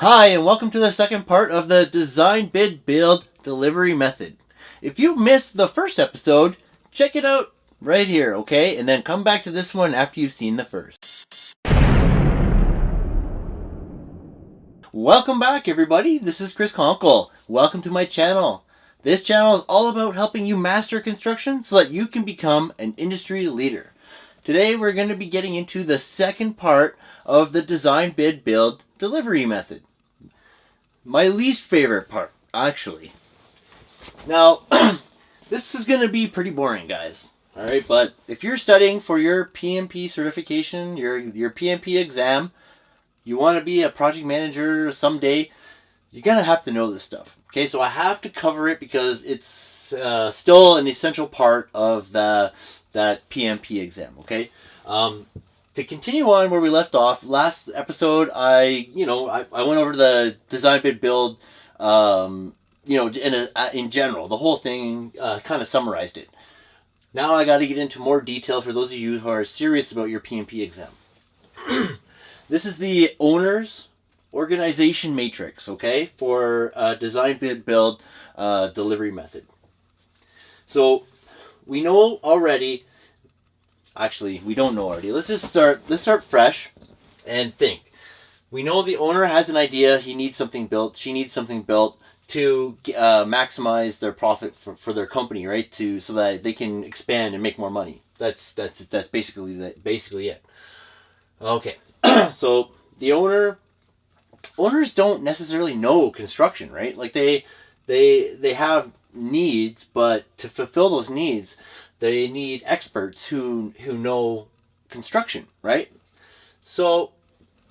Hi, and welcome to the second part of the design, bid, build, delivery method. If you missed the first episode, check it out right here, okay? And then come back to this one after you've seen the first. Welcome back, everybody. This is Chris Conkle. Welcome to my channel. This channel is all about helping you master construction so that you can become an industry leader. Today, we're going to be getting into the second part of the design, bid, build, delivery method. My least favorite part, actually. Now, this is going to be pretty boring, guys. All right, but if you're studying for your PMP certification, your your PMP exam, you want to be a project manager someday, you're going to have to know this stuff. Okay, so I have to cover it because it's uh, still an essential part of the that PMP exam. Okay, um, to continue on where we left off, last episode, I, you know, I, I went over the design bid build, um, you know, in, a, uh, in general, the whole thing, uh, kind of summarized it. Now I got to get into more detail for those of you who are serious about your PMP exam. this is the owner's organization matrix, okay, for uh, design bid build uh, delivery method. So we know already Actually, we don't know already. Let's just start. Let's start fresh, and think. We know the owner has an idea. He needs something built. She needs something built to uh, maximize their profit for, for their company, right? To so that they can expand and make more money. That's that's that's basically that basically it. Okay, so the owner owners don't necessarily know construction, right? Like they they they have needs, but to fulfill those needs, they need experts who who know construction, right? So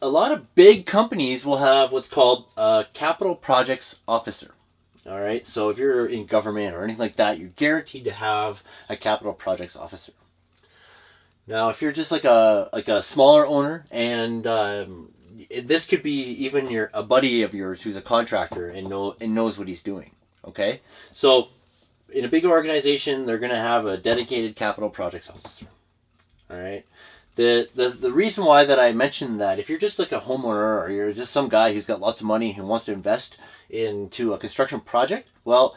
a lot of big companies will have what's called a capital projects officer. All right. So if you're in government or anything like that, you're guaranteed to have a capital projects officer. Now, if you're just like a like a smaller owner, and um, this could be even your a buddy of yours who's a contractor and know and knows what he's doing. Okay, so in a big organization, they're going to have a dedicated capital projects officer. All right. The, the the reason why that I mentioned that if you're just like a homeowner or you're just some guy who's got lots of money and wants to invest into a construction project, well,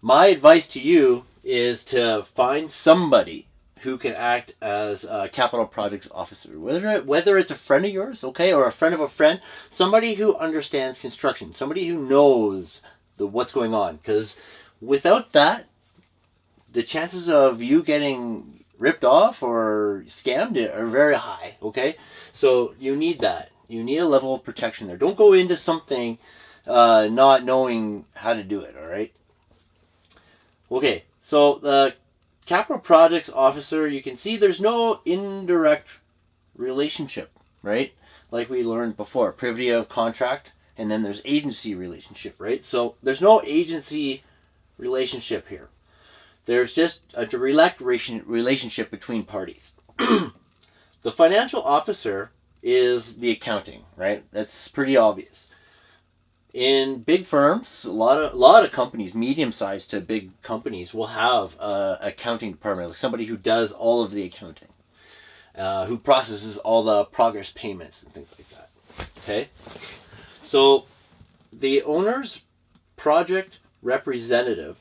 my advice to you is to find somebody who can act as a capital projects officer, whether it, whether it's a friend of yours, okay, or a friend of a friend, somebody who understands construction, somebody who knows the what's going on, because without that, the chances of you getting ripped off or scammed are very high. Okay, so you need that. You need a level of protection there. Don't go into something uh, not knowing how to do it. All right. Okay, so the capital projects officer, you can see there's no indirect relationship, right? Like we learned before, privity of contract, and then there's agency relationship, right? So there's no agency relationship here. There's just a direct relationship between parties. the financial officer is the accounting, right? That's pretty obvious. In big firms, a lot of a lot of companies, medium sized to big companies, will have a accounting department, like somebody who does all of the accounting, uh, who processes all the progress payments and things like that. Okay, so the owner's project representative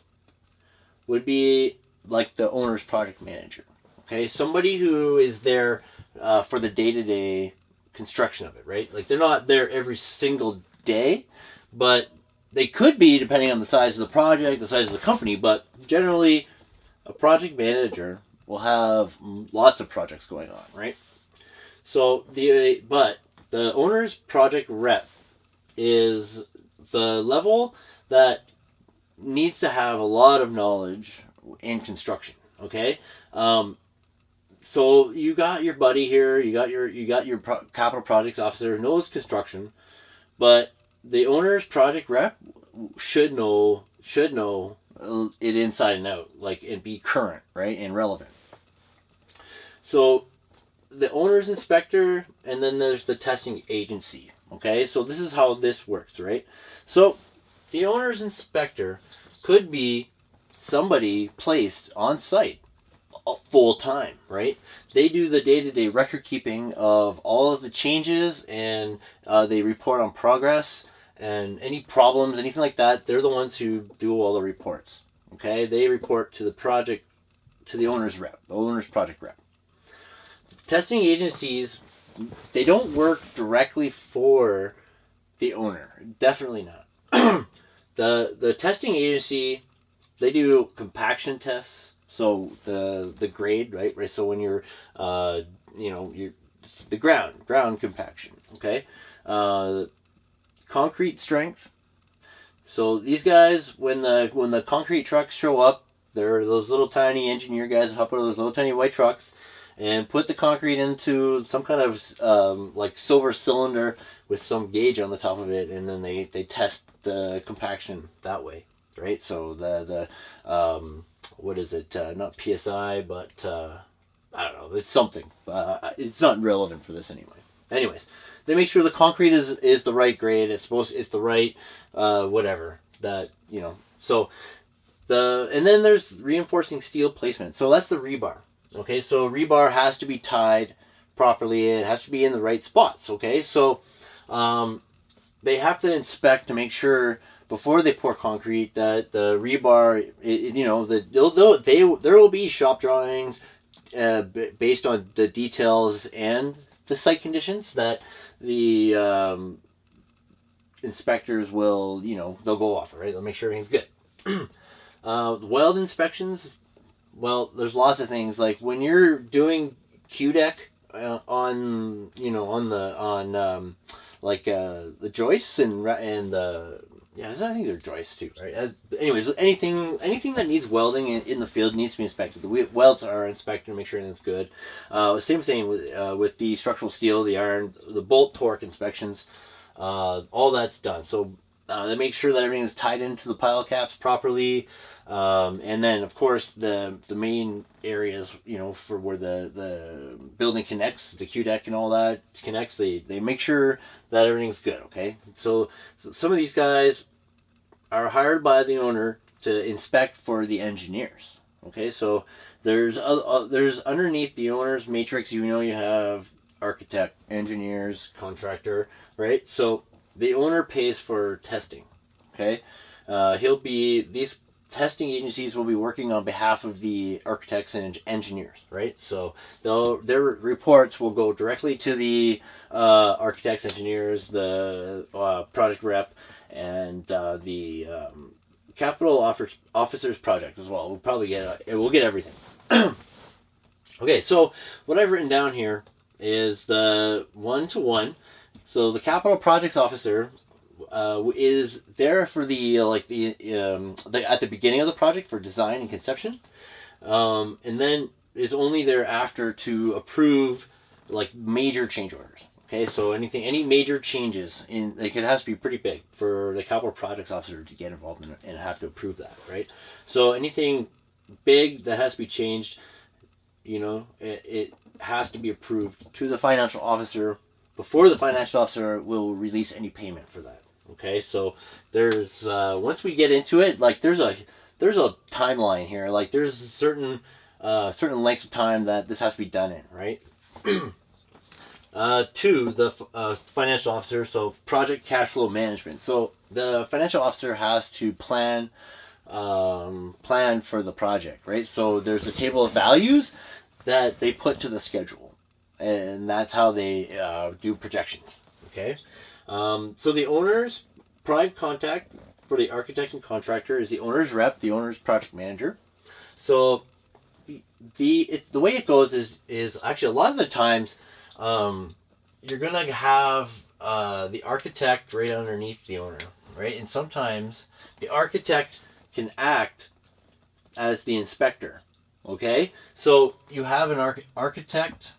would be like the owner's project manager. Okay, somebody who is there uh, for the day to day construction of it, right? Like they're not there every single day, but they could be depending on the size of the project, the size of the company. But generally, a project manager will have lots of projects going on, right? So the but the owner's project rep is the level that needs to have a lot of knowledge in construction. Okay, um, so you got your buddy here, you got your you got your pro- capital projects officer knows construction, but the owner's project rep should know should know it inside and out, like and be current, right, and relevant. So the owner's inspector, and then there's the testing agency. Okay, so this is how this works, right? So the owner's inspector could be somebody placed on site full time, right? They do the day to day record keeping of all of the changes and uh, they report on progress and any problems, anything like that. They're the ones who do all the reports. Okay, they report to the project, to the owner's rep, the owner's project rep. Testing agencies, they don't work directly for the owner. Definitely not. the the testing agency, they do compaction tests so the the grade, right? Right. So when you're, uh, you know, you the ground ground compaction. Okay. Uh, concrete strength. So these guys, when the when the concrete trucks show up, they're those little tiny engineer guys hop out of those little tiny white trucks and put the concrete into some kind of um, like silver cylinder with some gauge on the top of it, and then they they test the compaction that way, right? So the the um, what is it? Uh, not PSI, but uh, I don't know. It's something. Uh, it's not relevant for this anyway. Anyways, they make sure the concrete is is the right grade. It's supposed. It's the right uh, whatever that you know. So the and then there's reinforcing steel placement. So that's the rebar. Okay, so rebar has to be tied properly. It has to be in the right spots. Okay, so um, they have to inspect to make sure before they pour concrete that the rebar, it, you know, the they'll, they there will be shop drawings uh, based on the details and the site conditions that the um, inspectors will, you know, they'll go off, right? They'll make sure everything's good. uh, weld inspections, well, there's lots of things like when you're doing Q deck uh, on, you know, on the on um, like uh, the joists and and the yeah, I think they're joists too, right? Uh, anyways, anything anything that needs welding in, in, the field needs to be inspected. The welds are inspected to make sure everything's good. Uh, same thing with uh, with the structural steel, the iron, the bolt torque inspections. Uh, all that's done. So uh, they make sure that everything is tied into the pile caps properly. Um, and then, of course, the the main areas, you know, for where the the building connects, the Q deck and all that connects, they they make sure that everything's good. Okay, so, so some of these guys are hired by the owner to inspect for the engineers. Okay, so there's uh, uh, there's underneath the owner's matrix, you know, you have architect, engineers, contractor, right? So the owner pays for testing. Okay, uh, he'll be these testing agencies will be working on behalf of the architects and engineers, right? So they'll, their reports will go directly to the uh, architects, engineers, the uh, project rep, and uh, the um, capital offers, officers project as well. We'll probably get it. We'll get everything. okay, so what I've written down here is the one to one. So the capital projects officer uh, is there for the like the, um, the at the beginning of the project for design and conception, um, and then is only there after to approve like major change orders. Okay, so anything, any major changes in like it has to be pretty big for the capital projects officer to get involved in and have to approve that, right? So anything big that has to be changed, you know, it, it has to be approved to the financial officer before the financial officer will release any payment for that. Okay, so there's uh, once we get into it, like there's a there's a timeline here. Like there's certain uh, certain lengths of time that this has to be done in, right? uh, two, the uh, financial officer, so project cash flow management. So the financial officer has to plan um, plan for the project, right? So there's a table of values that they put to the schedule, and that's how they uh, do projections. Okay. Um, so the owner's prime contact for the architect and contractor is the owner's rep, the owner's project manager. So the the way it goes is is actually a lot of the times um, you're gonna have uh, the architect right underneath the owner, right? And sometimes the architect can act as the inspector. Okay, so you have an arch architect,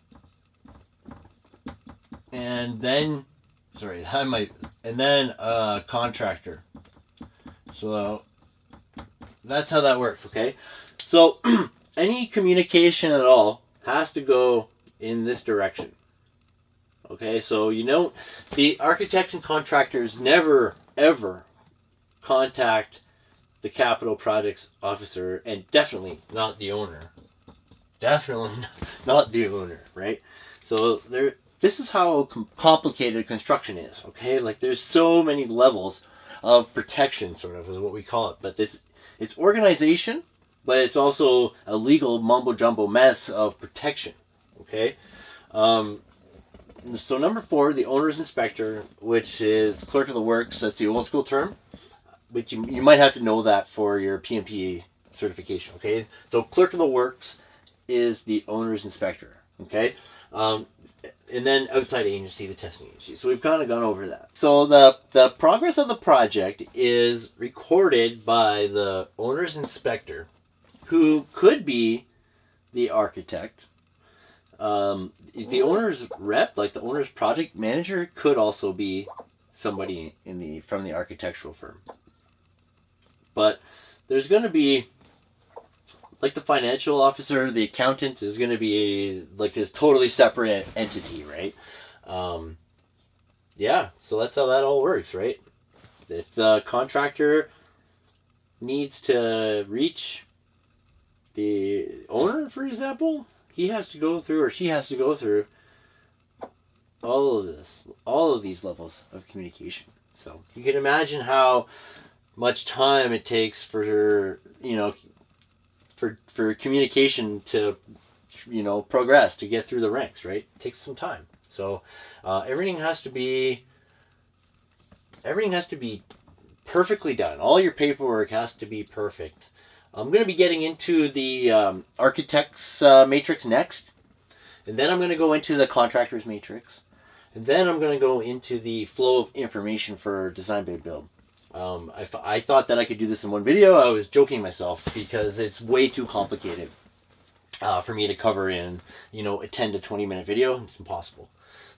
and then sorry, I might, and then a contractor. So that's how that works, okay? So any communication at all has to go in this direction. Okay, so you know, the architects and contractors never, ever contact the capital projects officer and definitely not the owner definitely not the owner, right? So there, this is how complicated construction is. Okay, like there's so many levels of protection, sort of is what we call it. But this, it's organization, but it's also a legal mumbo jumbo mess of protection. Okay, um, so number four, the owner's inspector, which is clerk of the works. That's the old school term, but you, you might have to know that for your PMP certification. Okay, so clerk of the works is the owner's inspector. Okay, um, and then outside agency, the testing agency. So we've kind of gone over that. So the the progress of the project is recorded by the owner's inspector, who could be the architect. Um, the owner's rep, like the owner's project manager, could also be somebody in the from the architectural firm. But there's going to be like the financial officer, the accountant is going to be like a totally separate entity, right? Um, yeah, so that's how that all works, right? If the contractor needs to reach the owner, for example, he has to go through or she has to go through all of this, all of these levels of communication. So you can imagine how much time it takes for you know for for communication to you know progress to get through the ranks right? It takes some time. So uh, everything has to be everything has to be perfectly done. All your paperwork has to be perfect. I'm going to be getting into the um, architects uh, matrix next. And then i'm going to go into the contractors matrix. And then i'm going to go into the flow of information for design bid build um, I, I thought that I could do this in one video. I was joking myself because it's way too complicated uh, for me to cover in, you know, a 10 to 20 minute video. It's impossible.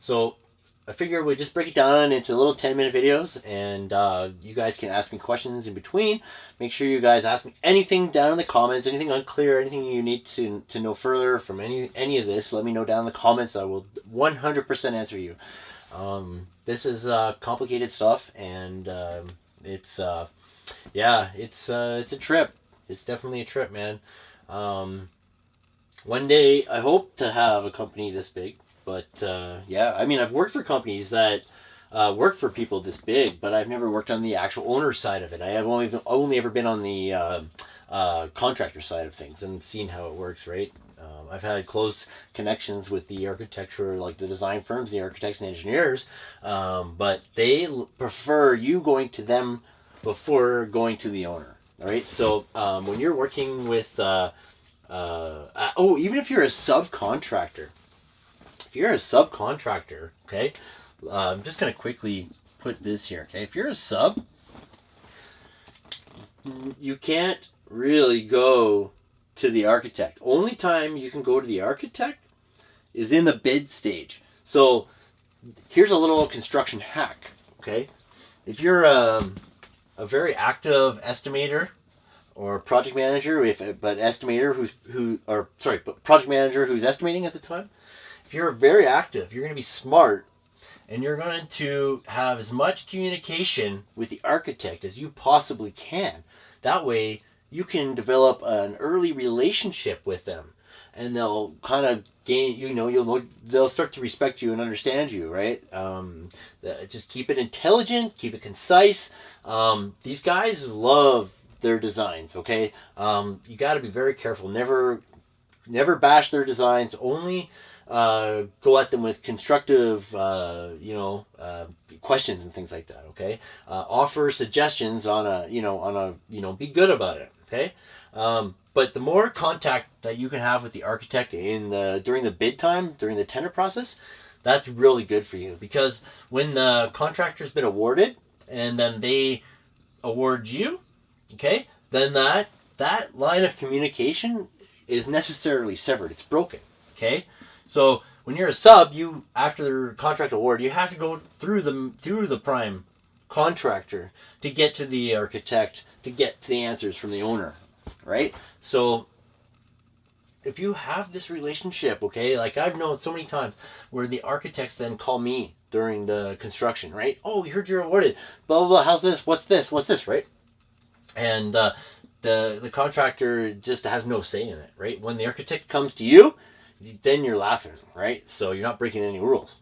So I figured we'd just break it down into little 10 minute videos and uh, you guys can ask me questions in between. Make sure you guys ask me anything down in the comments, anything unclear, anything you need to, to know further from any, any of this, let me know down in the comments. I will 100% answer you. Um, this is uh, complicated stuff and um, it's uh, yeah, it's uh, it's a trip. It's definitely a trip, man. Um, one day, I hope to have a company this big. But uh, yeah, I mean, I've worked for companies that uh, work for people this big, but I've never worked on the actual owner side of it. I have only only ever been on the uh, uh, contractor side of things and seen how it works, right? Um, I've had close connections with the architecture, like the design firms, the architects and engineers, um, but they prefer you going to them before going to the owner. All right. So um, when you're working with, uh, uh, uh, oh, even if you're a subcontractor, if you're a subcontractor, okay, uh, I'm just gonna quickly put this here. Okay, if you're a sub, you can't really go to the architect. Only time you can go to the architect is in the bid stage. So here's a little construction hack, okay? If you're um, a very active estimator or project manager, if but estimator who's who or sorry, but project manager who's estimating at the time, if you're very active, you're going to be smart and you're going to have as much communication with the architect as you possibly can. That way, you can develop an early relationship with them. And they'll kind of gain you know you'll they'll start to respect you and understand you right? Um, just keep it intelligent keep it concise. Um, these guys love their designs okay? Um, you got to be very careful. Never never bash their designs. Only uh, go at them with constructive, uh, you know, uh, questions and things like that. Okay, uh, offer suggestions on a, you know, on a, you know, be good about it. Okay. Um, but the more contact that you can have with the architect in the during the bid time, during the tender process, that's really good for you because when the contractor's been awarded and then they award you, okay, then that that line of communication is necessarily severed. It's broken. Okay, so when you're a sub, you after the contract award, you have to go through the through the prime contractor to get to the architect to get the answers from the owner, right? So if you have this relationship, okay, like I've known so many times where the architects then call me during the construction, right? Oh, we heard you're awarded. Blah blah blah. How's this? What's this? What's this? Right? And uh, the the contractor just has no say in it, right? When the architect comes to you, then you're laughing, right? So you're not breaking any rules.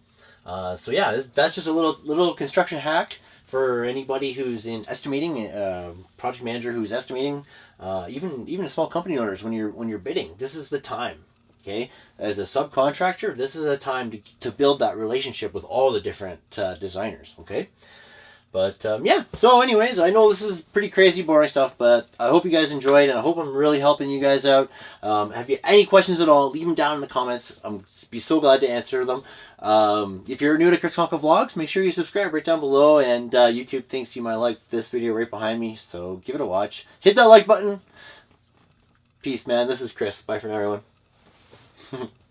Uh, so yeah, that's just a little little construction hack for anybody who's in estimating, uh, project manager who's estimating, uh, even even small company owners when you're when you're bidding. This is the time. Okay, as a subcontractor, this is a time to, to build that relationship with all the different uh, designers. Okay. But um, yeah, so anyways, I know this is pretty crazy, boring stuff, but I hope you guys enjoyed, and I hope I'm really helping you guys out. Um, have you any questions at all? Leave them down in the comments. I'm be so glad to answer them. Um, if you're new to Chris Conkle Vlogs, make sure you subscribe right down below, and uh, YouTube thinks you might like this video right behind me, so give it a watch. Hit that like button. Peace, man. This is Chris. Bye for now, everyone.